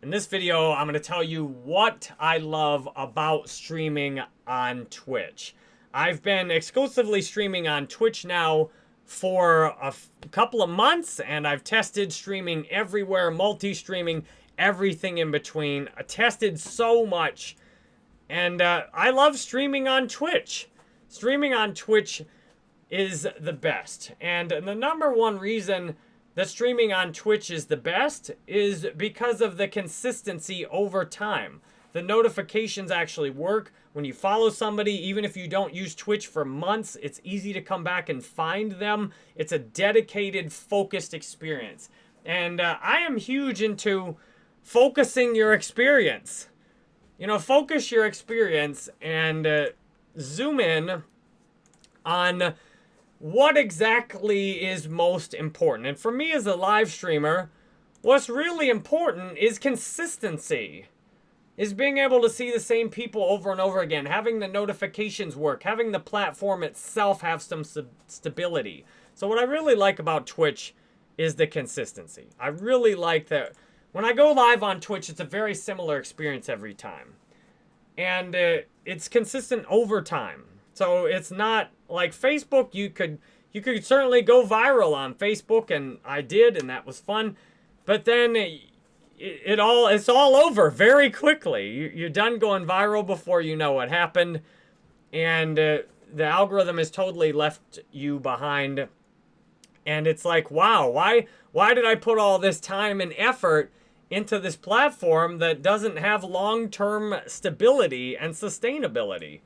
In this video, I'm going to tell you what I love about streaming on Twitch. I've been exclusively streaming on Twitch now for a couple of months, and I've tested streaming everywhere, multi-streaming, everything in between. I tested so much, and uh, I love streaming on Twitch. Streaming on Twitch is the best, and the number one reason that streaming on Twitch is the best is because of the consistency over time. The notifications actually work. When you follow somebody, even if you don't use Twitch for months, it's easy to come back and find them. It's a dedicated, focused experience. And uh, I am huge into focusing your experience. You know, focus your experience and uh, zoom in on what exactly is most important. And for me as a live streamer, what's really important is consistency. Is being able to see the same people over and over again, having the notifications work, having the platform itself have some stability. So what I really like about Twitch is the consistency. I really like that when I go live on Twitch, it's a very similar experience every time. And uh, it's consistent over time. So it's not like Facebook, you could you could certainly go viral on Facebook, and I did, and that was fun. But then it, it all it's all over very quickly. You, are done going viral before you know what happened, and uh, the algorithm has totally left you behind. And it's like, wow, why why did I put all this time and effort into this platform that doesn't have long-term stability and sustainability?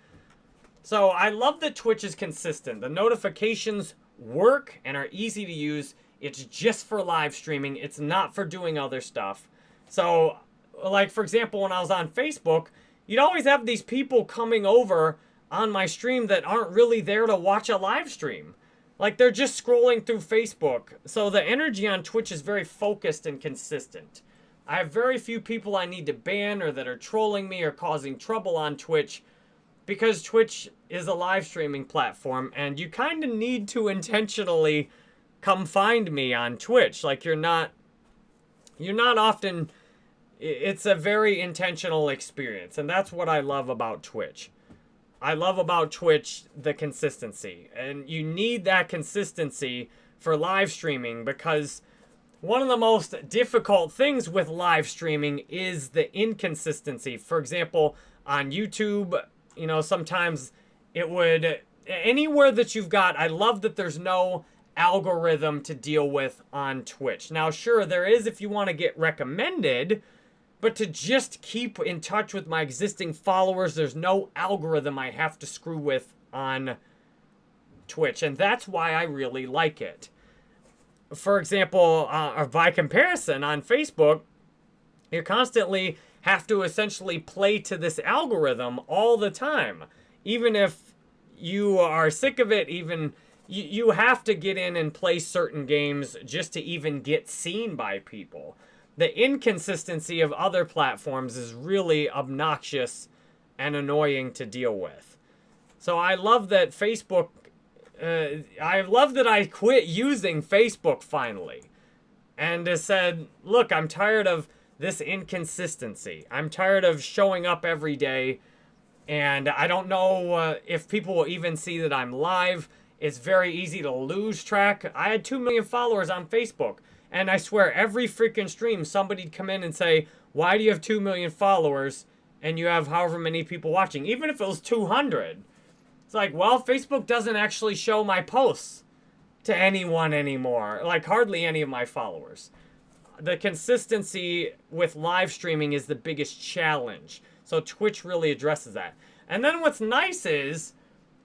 So I love that Twitch is consistent. The notifications work and are easy to use. It's just for live streaming. It's not for doing other stuff. So, like, for example, when I was on Facebook, you'd always have these people coming over on my stream that aren't really there to watch a live stream. Like, they're just scrolling through Facebook. So the energy on Twitch is very focused and consistent. I have very few people I need to ban or that are trolling me or causing trouble on Twitch because Twitch is a live streaming platform and you kind of need to intentionally come find me on Twitch. Like you're not, you're not often, it's a very intentional experience. And that's what I love about Twitch. I love about Twitch the consistency. And you need that consistency for live streaming because one of the most difficult things with live streaming is the inconsistency. For example, on YouTube, you know, sometimes it would, anywhere that you've got, I love that there's no algorithm to deal with on Twitch. Now, sure, there is if you want to get recommended, but to just keep in touch with my existing followers, there's no algorithm I have to screw with on Twitch. And that's why I really like it. For example, uh, by comparison, on Facebook, you're constantly have to essentially play to this algorithm all the time. Even if you are sick of it, even you, you have to get in and play certain games just to even get seen by people. The inconsistency of other platforms is really obnoxious and annoying to deal with. So I love that Facebook, uh, I love that I quit using Facebook finally. And said, look, I'm tired of this inconsistency. I'm tired of showing up every day, and I don't know uh, if people will even see that I'm live. It's very easy to lose track. I had 2 million followers on Facebook, and I swear every freaking stream somebody'd come in and say, why do you have 2 million followers and you have however many people watching? Even if it was 200. It's like, well, Facebook doesn't actually show my posts to anyone anymore. Like, hardly any of my followers the consistency with live streaming is the biggest challenge. So Twitch really addresses that. And then what's nice is,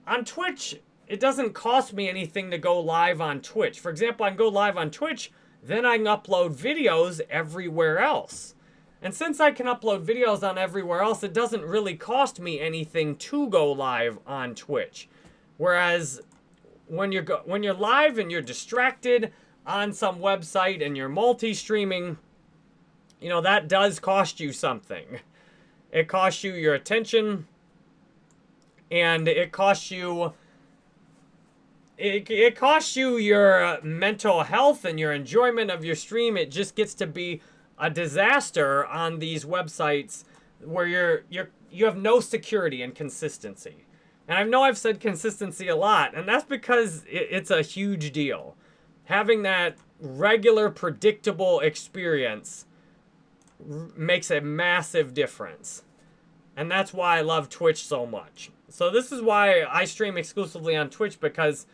on Twitch, it doesn't cost me anything to go live on Twitch. For example, I can go live on Twitch, then I can upload videos everywhere else. And since I can upload videos on everywhere else, it doesn't really cost me anything to go live on Twitch. Whereas when you're when you're live and you're distracted, on some website and you're multi-streaming, you know, that does cost you something. It costs you your attention, and it costs you... It, it costs you your uh, mental health and your enjoyment of your stream. It just gets to be a disaster on these websites where you're you're you have no security and consistency. And I know I've said consistency a lot, and that's because it's a huge deal. Having that regular, predictable experience makes a massive difference. And that's why I love Twitch so much. So this is why I stream exclusively on Twitch because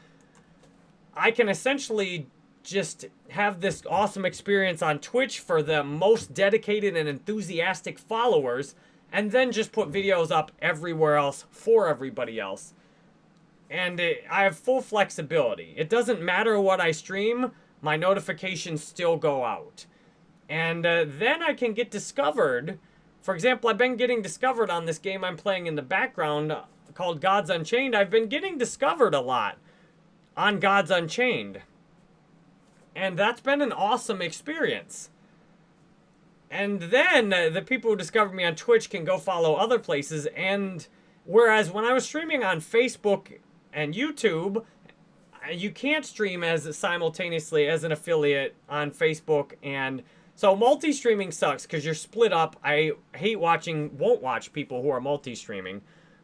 I can essentially just have this awesome experience on Twitch for the most dedicated and enthusiastic followers and then just put videos up everywhere else for everybody else. And it, I have full flexibility. It doesn't matter what I stream, my notifications still go out. And uh, then I can get discovered. For example, I've been getting discovered on this game I'm playing in the background uh, called Gods Unchained. I've been getting discovered a lot on Gods Unchained. And that's been an awesome experience. And then uh, the people who discovered me on Twitch can go follow other places. And whereas when I was streaming on Facebook and YouTube, uh, you can't stream as simultaneously as an affiliate on Facebook and so multi-streaming sucks because you're split up. I hate watching, won't watch people who are multi-streaming.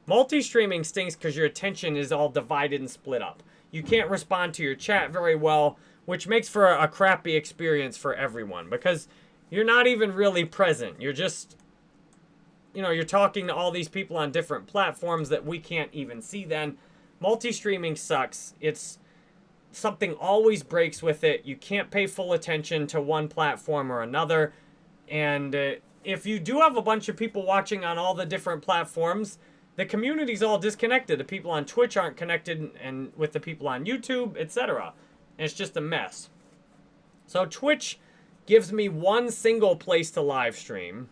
Multi-streaming stinks because your attention is all divided and split up. You can't respond to your chat very well, which makes for a, a crappy experience for everyone because you're not even really present. You're just, you know, you're talking to all these people on different platforms that we can't even see then. Multi-streaming sucks. It's something always breaks with it. You can't pay full attention to one platform or another. And uh, if you do have a bunch of people watching on all the different platforms, the community's all disconnected. The people on Twitch aren't connected and with the people on YouTube, etc. It's just a mess. So Twitch gives me one single place to live stream.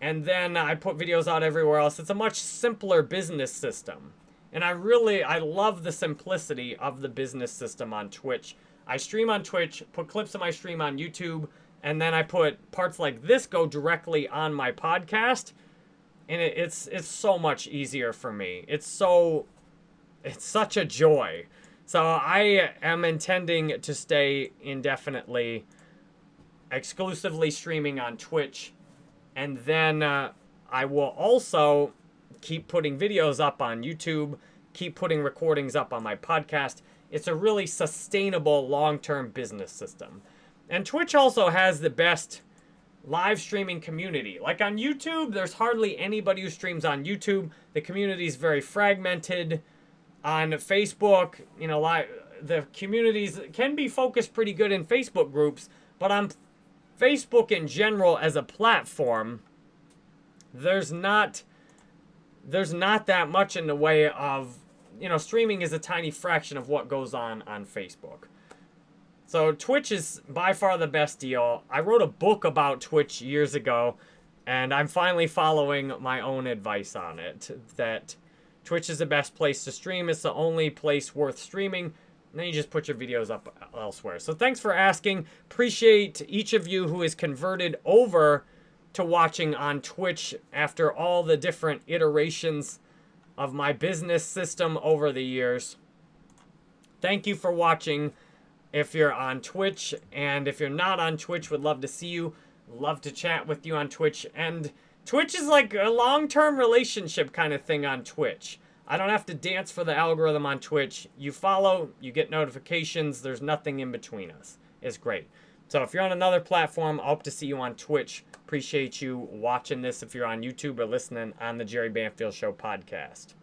And then I put videos out everywhere else. It's a much simpler business system. And I really, I love the simplicity of the business system on Twitch. I stream on Twitch, put clips of my stream on YouTube, and then I put parts like this go directly on my podcast. And it, it's it's so much easier for me. It's so, it's such a joy. So I am intending to stay indefinitely exclusively streaming on Twitch. And then uh, I will also keep putting videos up on YouTube, keep putting recordings up on my podcast. It's a really sustainable long-term business system. And Twitch also has the best live streaming community. Like on YouTube, there's hardly anybody who streams on YouTube. The community is very fragmented. On Facebook, you know, live, the communities can be focused pretty good in Facebook groups, but on Facebook in general as a platform, there's not there's not that much in the way of you know streaming is a tiny fraction of what goes on on Facebook. So Twitch is by far the best deal. I wrote a book about Twitch years ago and I'm finally following my own advice on it that Twitch is the best place to stream. It's the only place worth streaming and then you just put your videos up elsewhere. So thanks for asking. Appreciate each of you who is converted over to watching on Twitch after all the different iterations of my business system over the years. Thank you for watching if you're on Twitch. And if you're not on Twitch, would love to see you. Love to chat with you on Twitch. And Twitch is like a long-term relationship kind of thing on Twitch. I don't have to dance for the algorithm on Twitch. You follow, you get notifications. There's nothing in between us. It's great. So if you're on another platform, I hope to see you on Twitch. Appreciate you watching this if you're on YouTube or listening on the Jerry Banfield Show podcast.